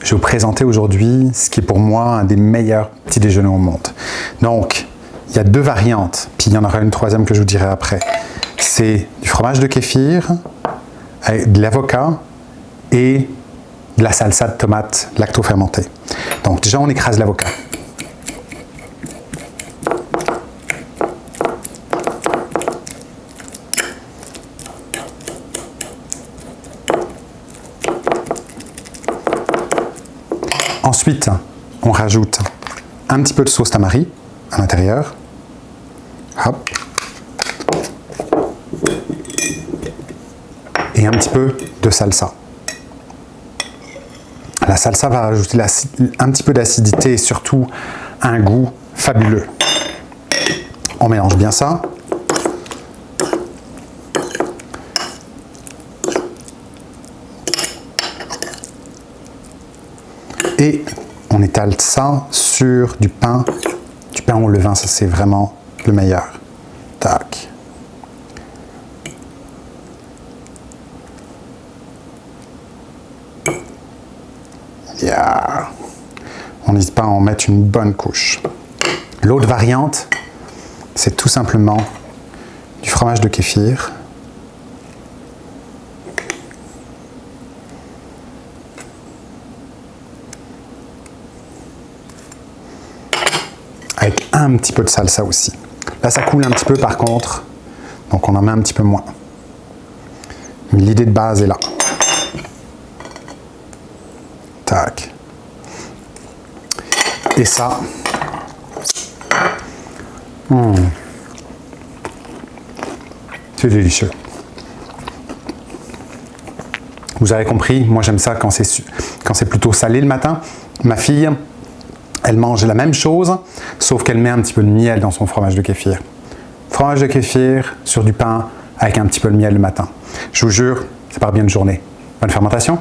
je vais vous présenter aujourd'hui ce qui est pour moi un des meilleurs petits déjeuners au monde. Donc, il y a deux variantes, puis il y en aura une troisième que je vous dirai après. C'est du fromage de kéfir, de l'avocat et de la salsa de tomate lacto-fermentée. Donc déjà, on écrase l'avocat. Ensuite, on rajoute un petit peu de sauce tamari à l'intérieur. Et un petit peu de salsa. La salsa va rajouter un petit peu d'acidité et surtout un goût fabuleux. On mélange bien ça. Et on étale ça sur du pain, du pain au levain, ça c'est vraiment le meilleur. Tac. On n'hésite pas à en mettre une bonne couche. L'autre variante, c'est tout simplement du fromage de kéfir. Avec un petit peu de salsa aussi. Là, ça coule un petit peu par contre, donc on en met un petit peu moins. Mais l'idée de base est là. Tac. Et ça, hmm. c'est délicieux. Vous avez compris, moi j'aime ça quand c'est plutôt salé le matin. Ma fille, elle mange la même chose, sauf qu'elle met un petit peu de miel dans son fromage de kéfir. Fromage de kéfir sur du pain avec un petit peu de miel le matin. Je vous jure, c'est pas bien de journée. Bonne fermentation